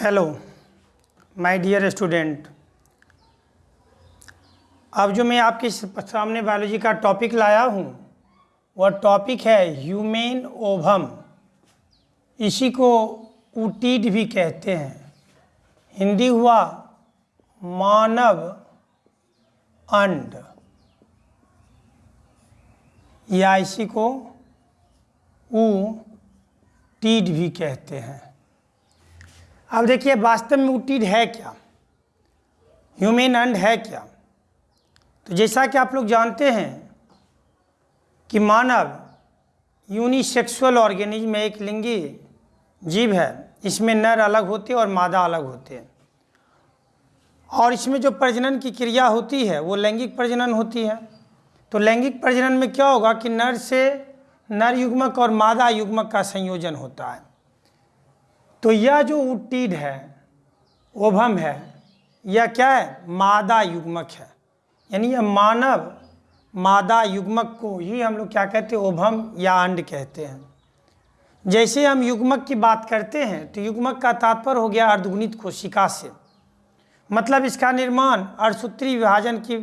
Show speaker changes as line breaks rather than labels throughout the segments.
Hello my dear student अब जो मैं आपके सामने बायोलॉजी का टॉपिक लाया हूँ, वह टॉपिक है ह्यूमेन ओभम इसी को ऊटीड भी कहते हैं। हिंदी हुआ मानव अंड। या इसी को ऊ टीड भी कहते हैं। अब देखिए, वास्तव में उटीड है क्या? ह्यूमेन अंड है क्या? तो जैसा कि आप लोग जानते हैं कि मानव यूनिसेक्सुअल ऑर्गेनिज्म में एक लिंगी जीव है। इसमें नर अलग होते और मादा अलग होते हैं। और इसमें जो प्रजनन की क्रिया होती है, वो लैंगिक प्रजनन होती है। तो लैंगिक प्रजनन में क्या होगा कि नर से नर युग्मक और मादा युग्मक का संयोजन होता है। तो यह जो उट्टीड है, ओभम है, यह क्या है? मादा युग्मक है। यानी यह मानव, मादा युग्मक को ही हम लोग क्या कहते हैं? ओभम या अंड कहते हैं। जैसे हम युग्मक की बात करते हैं तो युग्मक का तात्पर्य हो गया अर्धगुणित कोशिका से। मतलब इसका निर्माण अर्धसूत्री विभाजन की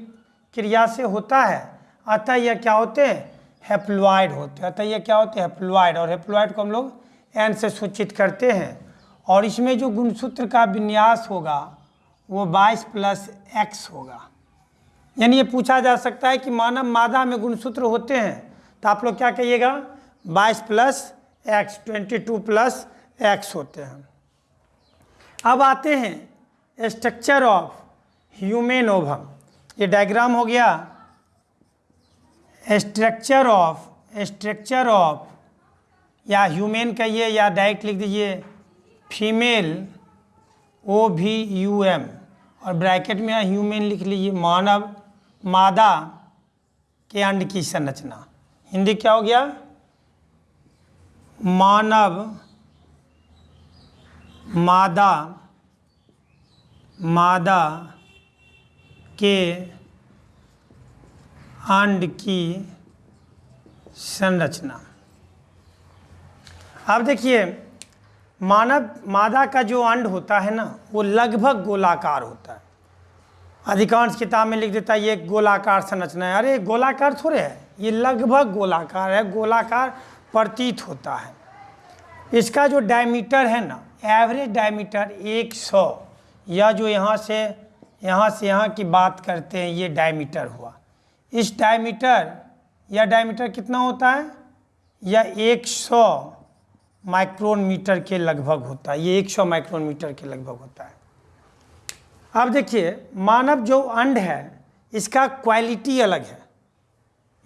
क्रिया से होता है। अतः यह क्या होते हैं? हेप्लॉइड होते हैं। अतः यह क्या होते हैं? हेप्लॉइड और हेप्लॉइड को हम लोग एन से सूचित करते हैं। और इसमें जो गुणसूत्र का विन्यास होगा, वो 22 प्लस एक्स होगा। यानी ये पूछा जा सकता है कि मानव मादा में गुणसूत्र होते हैं तो आप लोग क्या कहिएगा? 22 plus X twenty two plus X होते हैं। अब आते हैं स्ट्रक्चर ऑफ़ ह्यूमेन ओभम ये डायग्राम हो गया। स्ट्रक्चर ऑफ़ स्ट्रक्चर ऑफ़ या ह्यूमेन कहिए या डायरेक्ट लिख दीजिए। Female O V U M और ब्रैकेट में ह्यूमेन लिख लीजिए, मानव, मादा, के अंड की संरचना। हिंदी क्या हो गया? मानव, मादा मादा के अंड की संरचना। अब देखिए मानव, मादा का जो अंड होता है ना, वो लगभग गोलाकार होता है। अधिकांश किताब में लिख देता है, ये गोलाकार संरचना है। अरे, गोलाकार थोड़े है। ये लगभग गोलाकार है, गोलाकार प्रतीत होता है। इसका जो डायमीटर है ना, एवरेज डायमीटर 100 या जो यहाँ से यहाँ से यहाँ की बात करते हैं, ये डायमीटर हुआ। इस डायमीटर, या डायमीटर कितना होता है? यह 100 माइक्रोन मीटर के लगभग होता है। ये 100 माइक्रोन मीटर के लगभग होता है। अब देखिए, मानव जो अंड है, इसका क्वालिटी अलग है।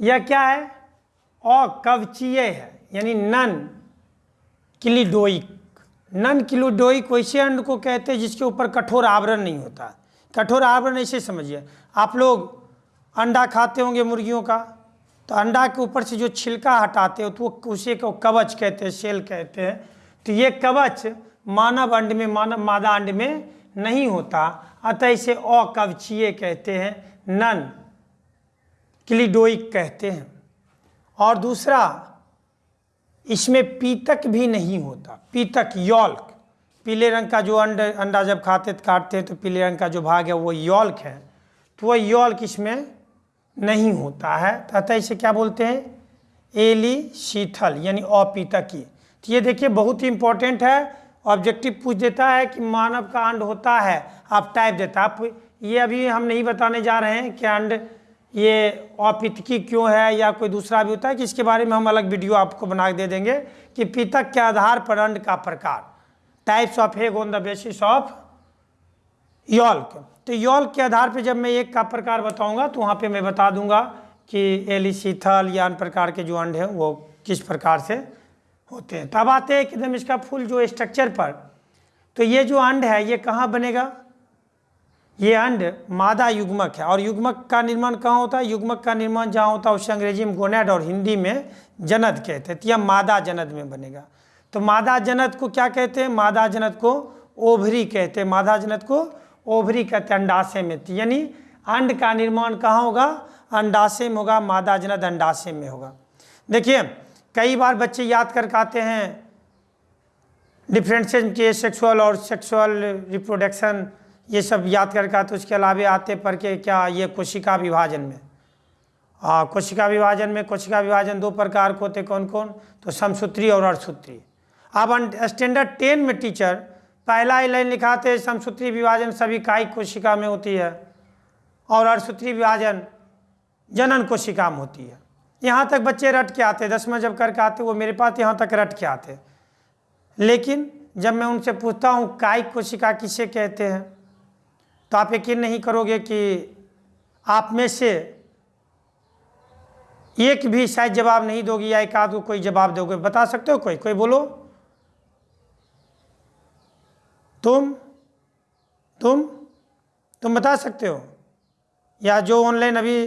यह क्या है? अकवचीय है, यानी नन क्लिडोइक। नन क्लिडोइक वैसे अंड को कहते हैं जिसके ऊपर कठोर आवरण नहीं होता। कठोर आवरण ऐसे समझिए। आप लोग अंडा खाते होंगे मुर्गियों का तो अंडा के ऊपर से जो छिलका हटाते हो तो वो उसे को कवच कहते हैं, सेल कहते हैं। तो ये कवच मानव अंड में, मानव मादा अंड में नहीं होता। अतः इसे अकवचीय कहते हैं, नन, क्लिडोइक कहते हैं। और दूसरा, इसमें पीतक भी नहीं होता। पीतक, यौल्क। पीले रंग का जो अंड, अंडा जब खाते काटते हैं तो पीले रंग का जो भाग है, वो यौल्क है। तो वह यौल्क इसमें नहीं होता है। अतः इसे क्या बोलते हैं? एली शीथल यानी अपीतकी तो ये देखिए, बहुत ही इंपॉर्टेंट है। ऑब्जेक्टिव पूछ देता है कि मानव का अंड होता है। आप टाइप देता आप ये अभी हम नहीं बताने जा रहे हैं कि अंड ये अपितकी क्यों है या कोई दूसरा भी होता है, कि इसके बारे में हम अलग वीडियो आपको बना दे देंगे कि पितक के आधार पर अंड का प्रकार। Types of egg on the basis of yolk. तो यॉल्क के आधार पर जब मैं एक का प्रकार बताऊँगा तो वहाँ पे मैं बता दूँगा कि एलिसीथल या अन्य प्रकार के जो अंड हैं, वो किस प्रकार से होते हैं। तब आते हैं एकदम इसका फुल जो स्ट्रक्चर पर तो ये जो अंड है, ये कहाँ बनेगा? ये अंड मादा युग्मक है। और युग्मक का निर्माण कहाँ होता है? युग्मक का निर्माण जहाँ होता है, उसे अंग्रेज़ी में गोनेड और हिंदी में जनद कहते हैं। तो यह मादा जनद में बनेगा। तो मादा जनद को क्या कहते हैं? मादा जनद को ओभरी कहते हैं। मादा जनद को ओभरी कहते हैं अंडाशय में यानी अंड का निर्माण कहाँ होगा? अंडाशय में होगा मादा जनद अंडाशय में होगा। देखिए, कई बार बच्चे याद करके आते हैं। डिफ्रेंशिएशन के सेक्सुअल और सेक्सुअल रिप्रोडक्शन, ये सब याद करके आते उसके अलावा आते पढ़ के क्या ये कोशिका विभाजन में? हाँ कोशिका विभाजन में, कोशिका विभाजन दो प्रकार के होते कौन कौन तो समसूत्री और अर्धसूत्री। अब स्टैंडर्ड टेन में टीचर पहला लाइन लिखाते समसूत्री विभाजन सभी कायिक कोशिका में होती है और अर्धसूत्री विभाजन जनन कोशिका में होती है। यहाँ तक बच्चे रट के आते, दसवें जब करके आते, वो मेरे पास यहाँ तक रट के आते। लेकिन जब मैं उनसे पूछता हूँ कायिक कोशिका किसे कहते हैं तो आप यकीन नहीं करोगे कि आप में से एक भी शायद जवाब नहीं दोगी या एक आध को कोई जवाब दोगे। बता सकते हो कोई? कोई बोलो। तुम तुम तुम बता सकते हो? या जो ऑनलाइन अभी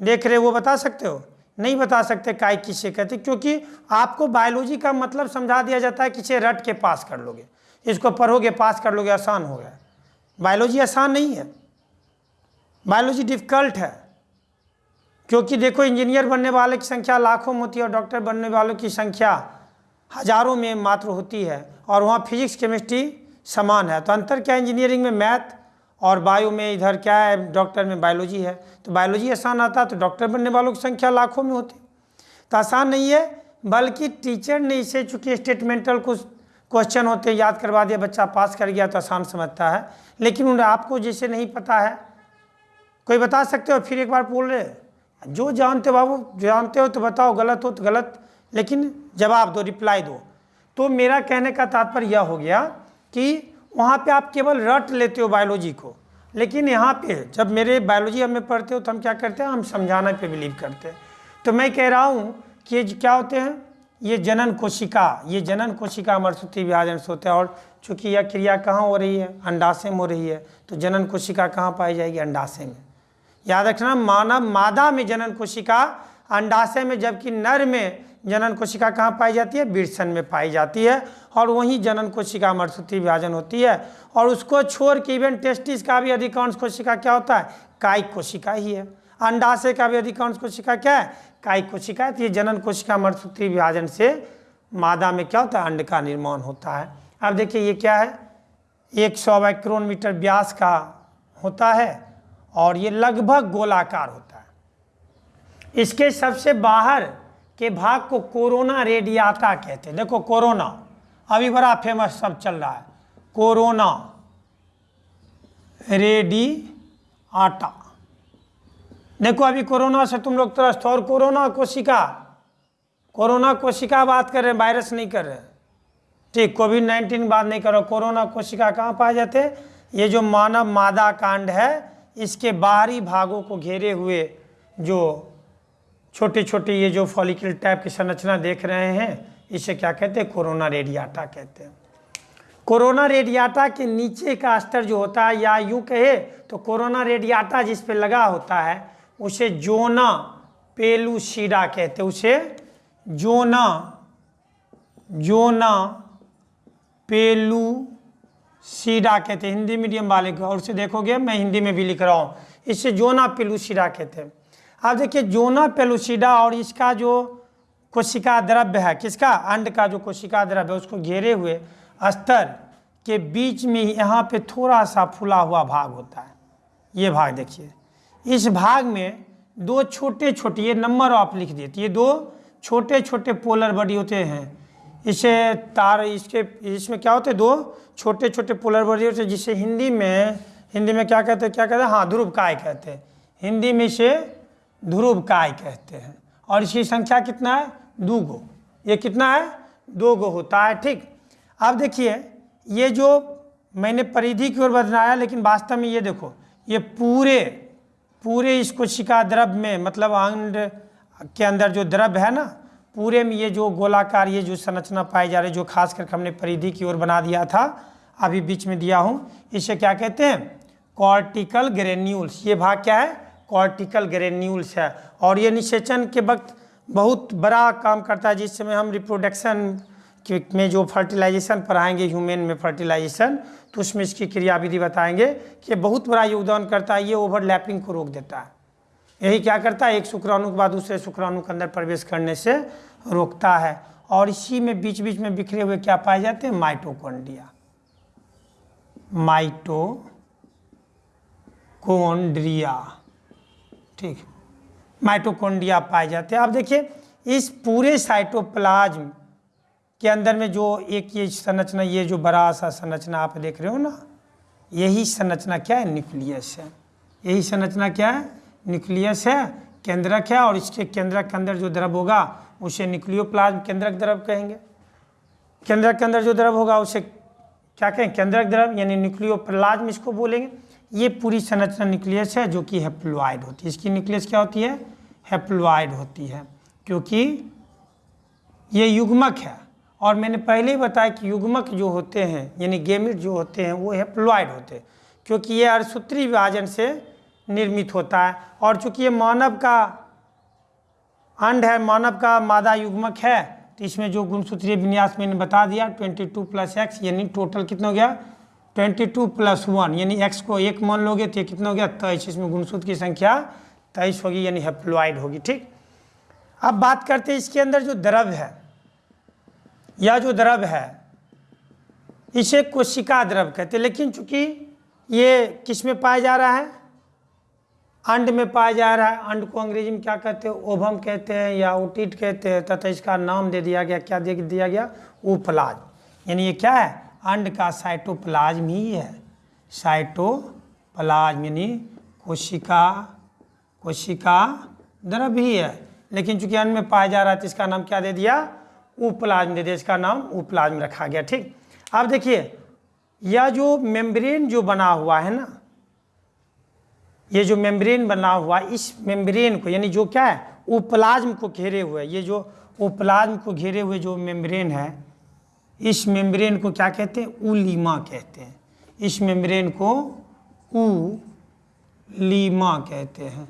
देख रहे हो, वो बता सकते हो? नहीं बता सकते, काय किसे कहते क्योंकि आपको बायोलॉजी का मतलब समझा दिया जाता है किसे रट के पास कर लोगे। इसको पढ़ोगे पास कर लोगे, आसान हो गया। बायोलॉजी आसान नहीं है। बायोलॉजी डिफ़िकल्ट है। क्योंकि देखो इंजीनियर बनने वाले की संख्या लाखों में होती है और डॉक्टर बनने वालों की संख्या हज़ारों में मात्र होती है। और वहाँ फिजिक्स केमिस्ट्री समान है। तो अंतर क्या है इंजीनियरिंग में? मैथ और बायो में इधर क्या है? डॉक्टर में बायोलॉजी है। तो बायोलॉजी आसान आता तो डॉक्टर बनने वालों की संख्या लाखों में होती तो आसान नहीं है, बल्कि टीचर ने इसे, चूँकि स्टेटमेंटल कुछ क्वेश्चन होते हैं, याद करवा दिया, बच्चा पास कर गया तो आसान समझता है। लेकिन उन्हें आपको जैसे नहीं पता है, कोई बता सकते हो? फिर एक बार बोल रहे जो जानते बाबू, जानते हो तो बताओ, गलत हो तो गलत, लेकिन जवाब दो रिप्लाई दो। तो मेरा कहने का तात्पर्य यह हो गया कि वहाँ पे आप केवल रट लेते हो बायोलॉजी को। लेकिन यहाँ पे जब मेरे बायोलॉजी हमें पढ़ते हो तो हम क्या करते हैं? हम समझाना पे बिलीव करते हैं। तो मैं कह रहा हूँ कि ये क्या होते हैं? ये जनन कोशिका, ये जनन कोशिका अमरसूत्री विभाजन से होता है और चूँकि यह क्रिया कहाँ हो रही है? अंडाशय में हो रही है। तो जनन कोशिका कहाँ पाई जाएगी? अंडाशय में। याद रखना, मानव मादा में जनन कोशिका, अंडाशय में, जबकि नर में जनन कोशिका कहाँ पाई जाती है? बीरसन में पाई जाती है और वहीं जनन कोशिका मरसूत्री विभाजन होती है। और उसको छोड़ के इवन टेस्टिस का भी अधिकांश कोशिका क्या होता है? कायिक कोशिका ही है। अंडाशय का भी अधिकांश कोशिका क्या है? कायिक कोशिका है। तो ये जनन कोशिका मरसूत्री विभाजन से मादा में क्या होता है? अंड का निर्माण होता है। अब देखिए ये क्या है? एक सौ माइक्रोन मीटर व्यास का होता है और ये लगभग गोलाकार होता है। इसके सबसे बाहर के भाग को कोरोना रेडियाटा कहते हैं। देखो, कोरोना। अभी बड़ा फ़ेमस सब चल रहा है। कोरोना रेडी आटा देखो, अभी कोरोना से तुम लोग त्रस्त और कोरोना कोशिका कोरोना कोशिका बात कर रहे हैं वायरस नहीं कर रहे ठीक कोविड नाइन्टीन बात नहीं करो कोरोना कोशिका कहाँ पाए जाते ये जो मानव मादा कांड है, इसके बाहरी भागों को घेरे हुए जो छोटे छोटे ये जो फॉलिकल टाइप की संरचना देख रहे हैं, इसे क्या कहते हैं? कोरोना रेडियाटा कहते हैं। कोरोना रेडियाटा के नीचे का स्तर जो होता है, या यूँ कहे तो कोरोना रेडियाटा जिस पे लगा होता है, उसे जोना पेलुसीडा कहते हैं। उसे जोना जोना पेलू सीडा कहते हैं। हिंदी मीडियम वाले को और उसे देखोगे, मैं हिंदी में भी लिख रहा हूँ। इसे जोना पेलुसीडा कहते हैं। अब देखिए जोना पेलुसिडा और इसका जो कोशिका द्रव्य है, किसका? अंड का जो कोशिका द्रव्य है, उसको घेरे हुए स्तर के बीच में ही यहाँ पे थोड़ा सा फूला हुआ भाग होता है। ये भाग देखिए। इस भाग में दो छोटे छोटे ये नंबर आप लिख देते ये दो छोटे छोटे पोलर बॉडी होते हैं। इसे तार, इसके, इसमें क्या होते हैं? दो छोटे छोटे पोलर बॉडी होते हैं, जिसे हिंदी में हिंदी में क्या कहते हैं? क्या कहते हैं? हाँ ध्रुव काय कहते हैं। हिंदी में इसे ध्रुव काय कहते हैं? और इसकी संख्या कितना है? दो गो। ये कितना है? दो गो होता है, ठीक। अब देखिए, ये जो मैंने परिधि की ओर बनाया लेकिन वास्तव में ये देखो, ये पूरे पूरे इस कोशिका द्रव्य में मतलब अंड के अंदर जो द्रव्य है ना, पूरे में ये जो गोलाकार, ये जो संरचना पाई जा रही जो खास करके हमने परिधि की ओर बना दिया था, अभी बीच में दिया हूँ, इसे क्या कहते हैं? Cortical granules. ये भाग क्या है? कॉर्टिकल ग्रेन्यूल्स है। और ये निषेचन के वक्त बहुत बड़ा काम करता है जिस समय हम रिप्रोडक्शन में जो फर्टिलाइजेशन पढ़ाएँगे ह्यूमन में फर्टिलाइजेशन तो उसमें इसकी क्रियाविधि बताएँगे कि बहुत बड़ा योगदान करता है, ये ओवरलैपिंग को रोक देता है। यही क्या करता है? एक शुक्राणु के बाद दूसरे शुक्राणु के अंदर प्रवेश करने से रोकता है। और इसी में बीच बीच में बिखरे हुए क्या पाए जाते हैं? माइटोकॉन्ड्रिया। माइटोकॉन्ड्रिया। ठीक माइटोकॉन्ड्रिया पाए जाते हैं। अब देखिए, इस पूरे साइटोप्लाज्म के अंदर में जो एक ये संरचना, ये जो बड़ा सा संरचना आप देख रहे हो ना, यही संरचना क्या है? न्यूक्लियस है। यही संरचना क्या है? न्यूक्लियस है, केंद्रक है और इसके केंद्रक के अंदर जो द्रव होगा, उसे न्यूक्लियोप्लाज्म केंद्रक द्रव कहेंगे। केंद्रक के अंदर जो द्रव होगा, उसे क्या कहें? केंद्रक द्रव, यानी न्यूक्लियोप्लाज्म इसको बोलेंगे। ये पूरी संरचना न्यूक्लियस है जो कि हेप्लॉइड होती है। इसकी न्यूक्लियस क्या होती है? हेप्लॉइड होती है, क्योंकि ये युग्मक है। और मैंने पहले ही बताया कि युग्मक जो होते हैं, यानी गेमिट जो होते हैं, वो हेप्लॉइड होते हैं, क्योंकि ये अर्सूत्री विभाजन से निर्मित होता है। और चूँकि ये मानव का अंड है, मानव का मादा युग्मक है तो इसमें जो गुणसूत्रीय विन्यास मैंने बता दिया 22 टू प्लस एक्स यानी टोटल कितना हो गया? 22 टू प्लस वन, यानी एक्स को एक मान लोगे तो ये कितना हो गया? तेईस। इसमें गुणसूत्र की संख्या तेईस होगी, यानी हेप्लॉइड होगी, ठीक? अब बात करते हैं इसके अंदर जो द्रव है, या जो द्रव है, इसे कोशिका द्रव कहते हैं। लेकिन चूँकि ये किसमें पाया जा रहा है? अंड में पाया जा रहा है। अंड को अंग्रेज़ी में क्या कहते हैं? ओभम कहते हैं या ओटिट कहते हैं। तथा इसका नाम दे दिया गया, क्या दे दिया गया? उप्लाज्म यानी ये क्या है? अंड का साइटोप्लाज्म ही है। साइटोप्लाज्म यानी कोशिका कोशिका द्रव ही है। लेकिन चूँकि अंड में पाया जा रहा है तो इसका नाम क्या दे दिया? उप्लाज्म दे दिया। इसका नाम उप्लाज्म रखा गया, ठीक? अब देखिए, यह जो मेम्ब्रेन जो बना हुआ है ना, ये जो मेम्ब्रेन बना हुआ, इस मेम्ब्रेन को, यानी जो क्या है? उपलाज्म को घेरे हुए, ये जो उपलाज्म को घेरे हुए जो मेम्ब्रेन है इस मेम्ब्रेन को क्या कहते हैं? उलीमा कहते हैं। इस मेम्ब्रेन को उ लीमा कहते हैं।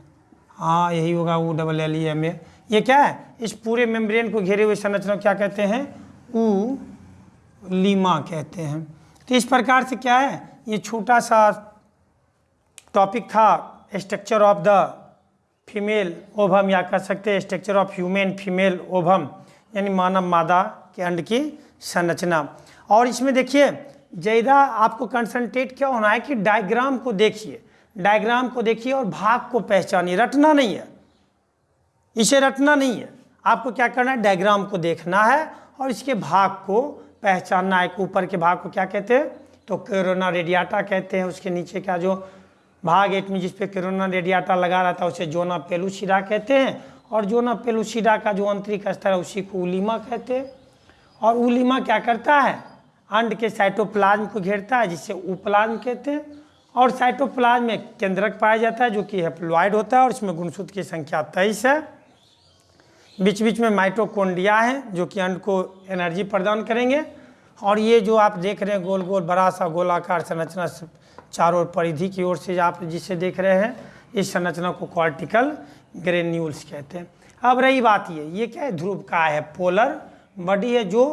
हाँ यही होगा O double L E M A. ये क्या है? इस पूरे मेम्ब्रेन को घेरे हुए संरचना क्या कहते हैं? उ लीमा कहते हैं। तो इस प्रकार से क्या है? ये छोटा सा टॉपिक था, structure of the female ovum. या कह सकते हैं, structure of human female ovum, यानी मानव मादा के अंड की संरचना। और इसमें देखिए ज़्यादा आपको कंसंट्रेट क्या होना है कि डायग्राम को देखिए। डायग्राम को देखिए और भाग को पहचानिए। रटना नहीं है। इसे रटना नहीं है। आपको क्या करना है? डायग्राम को देखना है और इसके भाग को पहचानना है। ऊपर के भाग को क्या कहते हैं? तो कोरोना रेडियाटा कहते हैं। उसके नीचे का जो भाग एक में जिस पे कोरोना रेडियाटा लगा रहता है, उसे जोना पेलुसिडा कहते हैं। और जोना पेलुसिडा का जो आंतरिक स्तर है, उसी को उलीमा कहते हैं। और उलीमा क्या करता है? अंड के साइटोप्लाज्म को घेरता है, जिसे उप्लाज्म कहते हैं। और साइटोप्लाज्म में केंद्रक पाया जाता है, जो कि हेप्लॉइड होता है, और इसमें गुणसूत्र की संख्या तेईस है। बीच बीच में माइटोकॉन्ड्रिया है, जो कि अंड को एनर्जी प्रदान करेंगे। और ये जो आप देख रहे हैं गोल गोल बड़ा सा गोलाकार संरचना चारों परिधि की ओर से आप जिसे देख रहे हैं, इस संरचना को कॉर्टिकल ग्रेन्यूल्स कहते हैं। अब रही बात ये ये क्या है? ध्रुव का है पोलर बॉडी है जो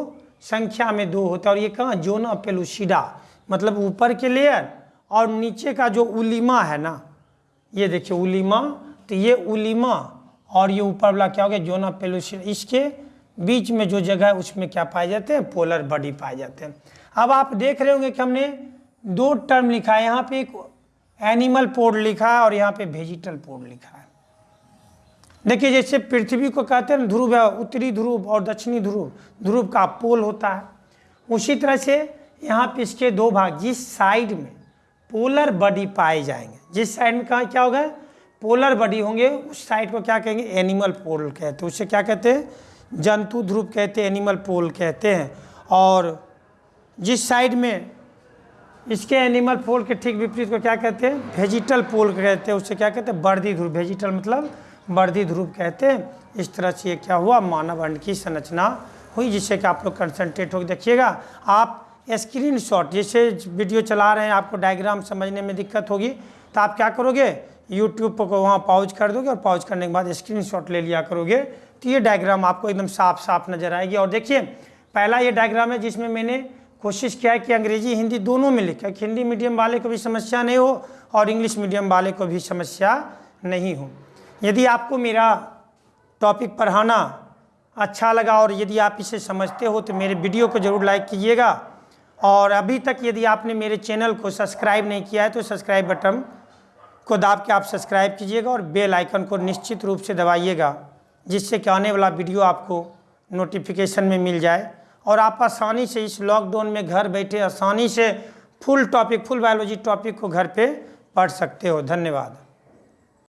संख्या में दो होता है। और ये कहाँ? जोना पेलुसिडा मतलब ऊपर के लेयर और नीचे का जो उलीमा है ना, ये देखिए उलीमा तो ये उलीमा और ये ऊपर वाला क्या हो गया? जोना पेलुसिडा इसके बीच में जो जगह है, उसमें क्या पाए जाते हैं? पोलर बॉडी पाए जाते हैं। अब आप देख रहे होंगे कि हमने दो टर्म लिखा है। यहाँ पे एक एनिमल पोर्ड लिखा है और यहाँ पे वेजिटल पोर्ड लिखा है। देखिए, जैसे पृथ्वी को कहते हैं ध्रुव है, उत्तरी ध्रुव और दक्षिणी ध्रुव ध्रुव का पोल होता है। उसी तरह से यहाँ पे इसके दो भाग, जिस साइड में पोलर बॉडी पाए जाएँगे, जिस साइड में कहा, क्या होगा? पोलर बॉडी होंगे, उस साइड को क्या कहेंगे? एनिमल पोल कहते हैं। उससे क्या कहते हैं? जंतु ध्रुव कहते हैं एनिमल पोल कहते हैं। और जिस साइड में इसके एनिमल पोल के ठीक विपरीत को क्या कहते हैं? वेजिटल पोल कहते हैं उससे क्या कहते हैं? बर्दी ध्रुव वेजिटल मतलब वर्दी ध्रुव कहते हैं। इस तरह से ये क्या हुआ? मानव अंड की संरचना हुई, जिससे कि आप लोग कंसनट्रेट होकर देखिएगा। आप स्क्रीन शॉट जैसे वीडियो चला रहे हैं, आपको डायग्राम समझने में दिक्कत होगी तो आप क्या करोगे? यूट्यूब पर वहाँ पाउज कर दोगे और पाउज करने के बाद स्क्रीन शॉट ले लिया करोगे। तो ये डायग्राम आपको एकदम साफ़ साफ़ नज़र आएगी। और देखिए, पहला ये डायग्राम है जिसमें मैंने कोशिश किया है कि अंग्रेज़ी, हिंदी दोनों में लिखा कि हिंदी मीडियम वाले को भी समस्या नहीं हो और इंग्लिश मीडियम वाले को भी समस्या नहीं हो। यदि आपको मेरा टॉपिक पढ़ाना अच्छा लगा और यदि आप इसे समझते हो तो मेरे वीडियो को ज़रूर लाइक कीजिएगा। और अभी तक यदि आपने मेरे चैनल को सब्सक्राइब नहीं किया है तो सब्सक्राइब बटन को दाब के आप सब्सक्राइब कीजिएगा और बेल आइकन को निश्चित रूप से दबाइएगा, जिससे कि आने वाला वीडियो आपको नोटिफिकेशन में मिल जाए। और आप आसानी से इस लॉकडाउन में घर बैठे आसानी से full topic full biology topic को घर पे पढ़ सकते हो। धन्यवाद।